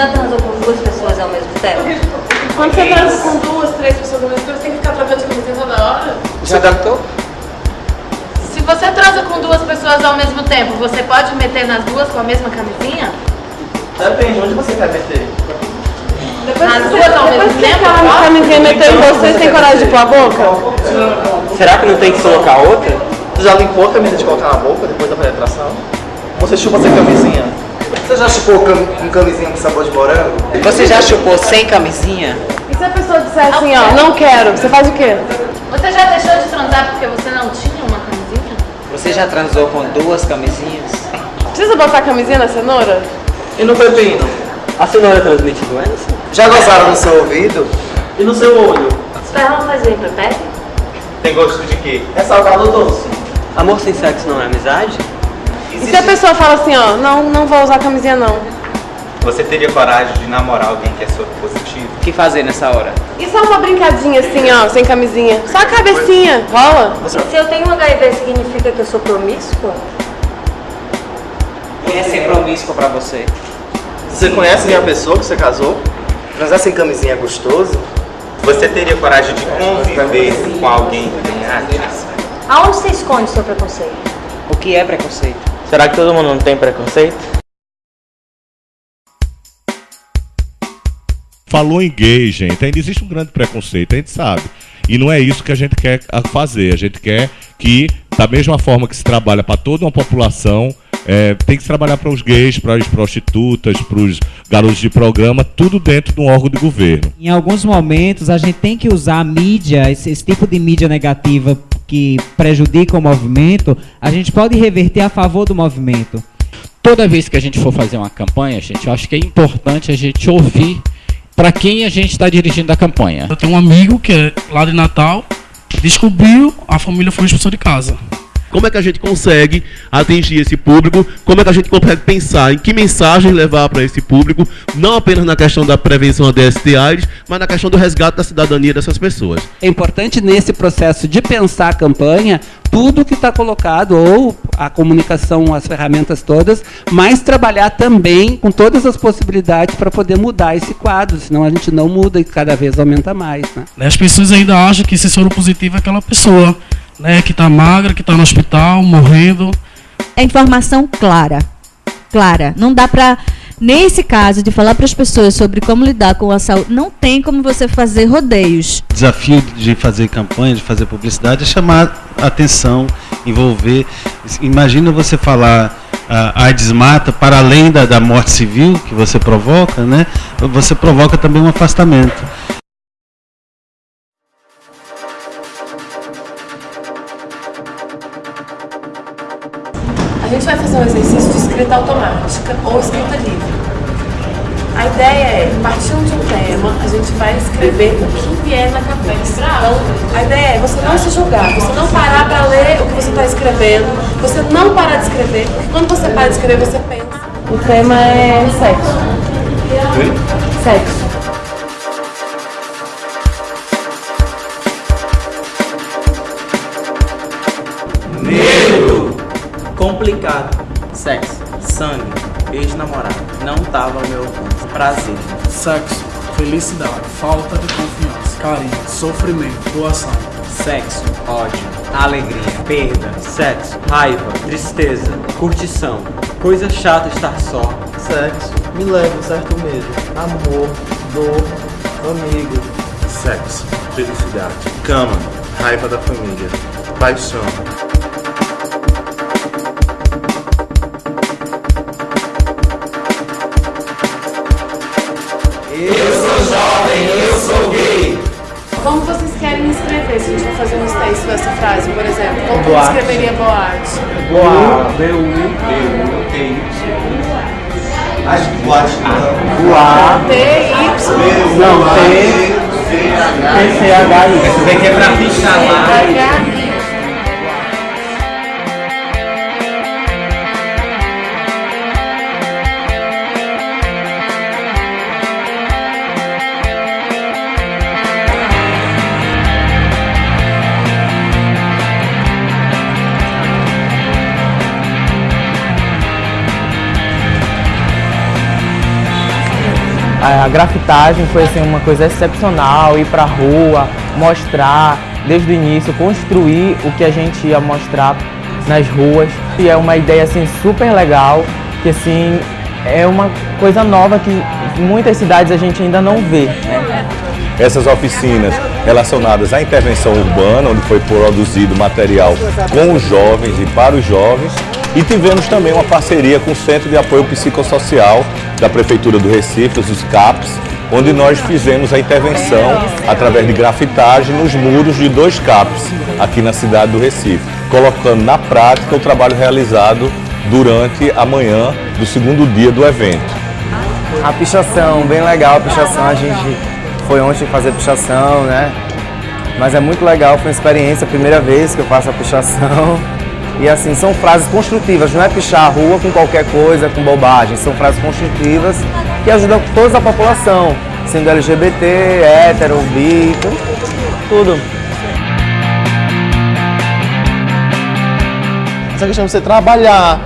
já transou com duas pessoas ao mesmo tempo? Quando você transa com duas, três pessoas ao mesmo tempo, você tem que ficar trocando de camisinha toda hora? Você adaptou? Se você transa com duas pessoas ao mesmo tempo, você pode meter nas duas com a mesma camisinha? Depende, onde você quer meter? Nas duas ao mesmo tempo? A camisinha meteu em você, tem coragem de pôr a boca? Será que não tem que colocar outra? Você já limpou a camisa de colocar na boca depois da penetração? Você chupa sem camisinha? Você já chupou cam com camisinha com sabor de morango? Você já chupou sem camisinha? E se a pessoa disser assim, ó, não quero, você faz o quê? Você já deixou de transar porque você não tinha uma camisinha? Você já transou com duas camisinhas? Precisa botar camisinha na cenoura? E no pepino? A cenoura transmite doença? Já gozaram no seu ouvido? E no seu olho? Esperma faz bem pra pele? Tem gosto de quê? É salgado ou doce? Amor sem sexo não é amizade? E se a pessoa fala assim, ó, não, não vou usar camisinha não? Você teria coragem de namorar alguém que é soro positivo? O que fazer nessa hora? E só uma brincadinha assim, ó, sem camisinha? Só a cabecinha, rola? Se eu tenho HIV, significa que eu sou promíscua? O que é ser promíscuo pra você? Você conhece a pessoa que você casou? Transar sem camisinha é gostoso? Você teria coragem de conviver com alguém que tem AIDS? Aonde você esconde seu preconceito? O que é preconceito? Será que todo mundo não tem preconceito? Falou em gay, gente, ainda existe um grande preconceito, a gente sabe. E não é isso que a gente quer fazer. A gente quer que, da mesma forma que se trabalha para toda uma população, é, tem que se trabalhar para os gays, para as prostitutas, para os garotos de programa, tudo dentro de um órgão de governo. Em alguns momentos, a gente tem que usar a mídia, esse, esse tipo de mídia negativa que prejudica o movimento, a gente pode reverter a favor do movimento. Toda vez que a gente for fazer uma campanha, gente, eu acho que é importante a gente ouvir para quem a gente está dirigindo a campanha. Eu tenho um amigo que é lá de Natal, descobriu, a família foi expulsou de casa. Como é que a gente consegue atingir esse público? Como é que a gente consegue pensar em que mensagem levar para esse público? Não apenas na questão da prevenção da DST-AIDS, mas na questão do resgate da cidadania dessas pessoas. É importante nesse processo de pensar a campanha, tudo que está colocado, ou a comunicação, as ferramentas todas, mas trabalhar também com todas as possibilidades para poder mudar esse quadro, senão a gente não muda e cada vez aumenta mais. Né? As pessoas ainda acham que esse soro positivo é aquela pessoa né, que está magra, que está no hospital, morrendo. É informação clara. Clara. Não dá para nesse caso de falar para as pessoas sobre como lidar com a saúde, não tem como você fazer rodeios. O desafio de fazer campanha, de fazer publicidade é chamar atenção, envolver. Imagina você falar a AIDS mata para além da, da morte civil que você provoca, né? Você provoca também um afastamento. Gente vai fazer um exercício de escrita automática ou escrita livre. A ideia é, partindo de um tema, a gente vai escrever o que vier na cabeça. Então, a ideia é você não se julgar, você não parar para ler o que você está escrevendo, você não parar de escrever, porque quando você para de escrever, você pensa. O tema é sexo. Sexo. Complicado. Sexo. Sangue. Ex-namorado. Não tava ao meu alcance. Prazer. Sexo. Felicidade. Falta de confiança. Carinho. Sofrimento. Doação. Sexo, ódio, alegria, perda, sexo, raiva, tristeza, curtição, coisa chata estar só. Sexo, me leva um certo medo, amor, dor, amigo. Sexo, felicidade, cama, raiva da família, paixão. Eu sou jovem, eu sou gay. Como vocês querem escrever? Se a gente for fazer um texto dessa frase, por exemplo, como que Boate. escreveria boate? Boa, B-U-B-U-T-Y. Acho que boate não. Boa. T-Y. Não, T. T-C-H-I. Esse daqui é pra pichar lá. A grafitagem foi assim, uma coisa excepcional, ir pra rua, mostrar desde o início, construir o que a gente ia mostrar nas ruas. E é uma ideia assim super legal, que assim é uma coisa nova que muitas cidades a gente ainda não vê. Né? Essas oficinas relacionadas à intervenção urbana, onde foi produzido material com os jovens e para os jovens. E tivemos também uma parceria com o Centro de Apoio Psicossocial da Prefeitura do Recife, os CAPs, onde nós fizemos a intervenção através de grafitagem nos muros de dois CAPs aqui na cidade do Recife, colocando na prática o trabalho realizado durante a manhã do segundo dia do evento. A pichação, bem legal a pichação, a gente foi ontem fazer pichação, né? Mas é muito legal, foi uma experiência, primeira vez que eu faço a pichação. E assim, são frases construtivas, não é pichar a rua com qualquer coisa, com bobagem, são frases construtivas que ajudam toda a população, sendo LGBT, hétero, bi, tudo. Essa questão de você trabalhar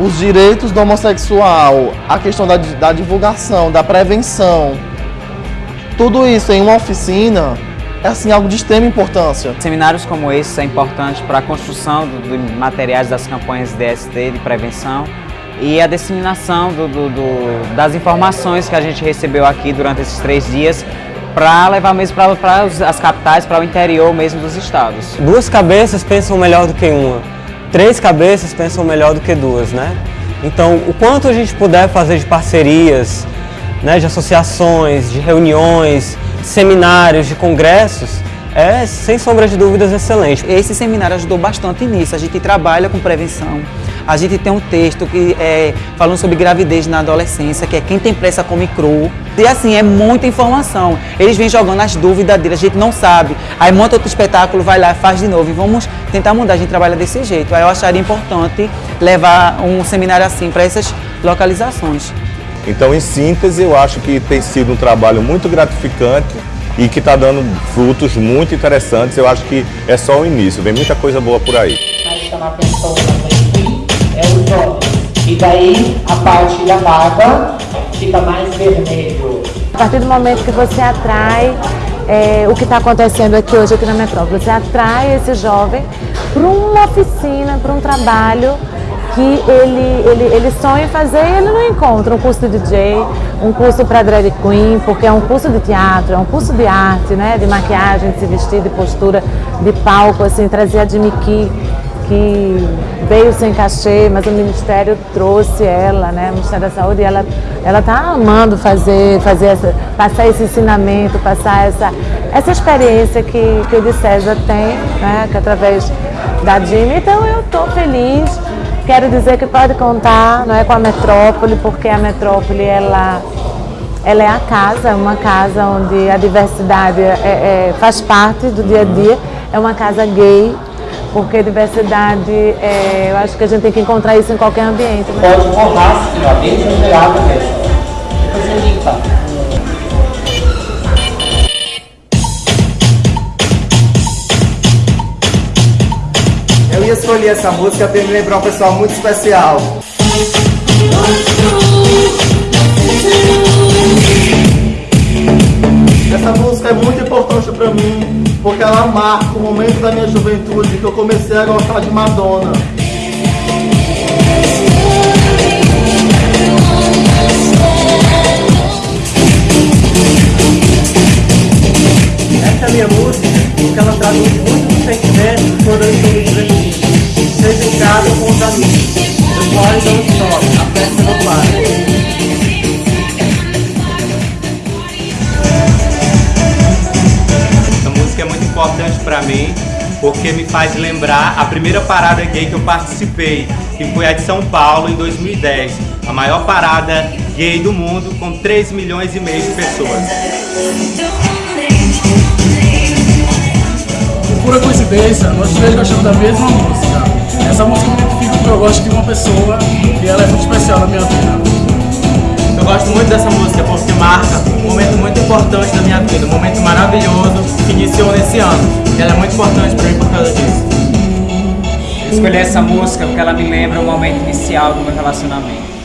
os direitos do homossexual, a questão da, da divulgação, da prevenção, tudo isso em uma oficina é assim, algo de extrema importância. Seminários como esse são importantes para a construção de materiais das campanhas DST de prevenção e a disseminação do, do, do, das informações que a gente recebeu aqui durante esses três dias para levar mesmo para as capitais, para o interior mesmo dos estados. Duas cabeças pensam melhor do que uma, três cabeças pensam melhor do que duas, né? Então, o quanto a gente puder fazer de parcerias, né, de associações, de reuniões, seminários, de congressos, é, sem sombra de dúvidas, excelente. Esse seminário ajudou bastante nisso. A gente trabalha com prevenção. A gente tem um texto que é falando sobre gravidez na adolescência, que é quem tem pressa come cru. E assim, é muita informação. Eles vêm jogando as dúvidas deles, a gente não sabe. Aí monta outro espetáculo, vai lá, faz de novo. E vamos tentar mudar, a gente trabalha desse jeito. Aí eu acharia importante levar um seminário assim para essas localizações. Então, em síntese, eu acho que tem sido um trabalho muito gratificante e que está dando frutos muito interessantes. Eu acho que é só o início, vem muita coisa boa por aí. Vai chamar atenção é o jovem. E daí a parte da barba fica mais vermelho. A partir do momento que você atrai é, o que está acontecendo aqui hoje aqui na metrópole, você atrai esse jovem para uma oficina, para um trabalho que ele, ele, ele sonha em fazer e ele não encontra um curso de DJ, um curso para drag queen, porque é um curso de teatro, é um curso de arte, né, de maquiagem, de se vestir, de postura, de palco, assim, trazer a Jimmy Key, que veio sem cachê, mas o Ministério trouxe ela, né, o Ministério da Saúde, e ela ela está amando fazer, fazer essa, passar esse ensinamento, passar essa, essa experiência que, que o de César tem, né, que através da Jimmy, então eu estou feliz, Quero dizer que pode contar não é, com a metrópole, porque a metrópole ela, ela é a casa, uma casa onde a diversidade é, é, faz parte do dia a dia, é uma casa gay, porque diversidade, é, eu acho que a gente tem que encontrar isso em qualquer ambiente. Né? Pode assim, ó, bem exagerado mesmo. Você limpa. Escolhi essa música para me lembrar um pessoal muito especial. Essa música é muito importante para mim, porque ela marca o momento da minha juventude que eu comecei a gostar de Madonna. Essa é a minha música, porque ela traduz muito do sentimento quando eu estou a. Essa música é muito importante para mim porque me faz lembrar a primeira parada gay que eu participei, que foi a de São Paulo em 2010, a maior parada gay do mundo com 3 milhões e meio de pessoas. Por pura coincidência, nós três gostamos da mesma música. Essa música porque eu gosto de uma pessoa e ela é muito especial na minha vida. Eu gosto muito dessa música porque marca um momento muito importante da minha vida, um momento maravilhoso que iniciou nesse ano. E ela é muito importante para mim por causa disso. Eu escolhi essa música porque ela me lembra o momento inicial do meu relacionamento.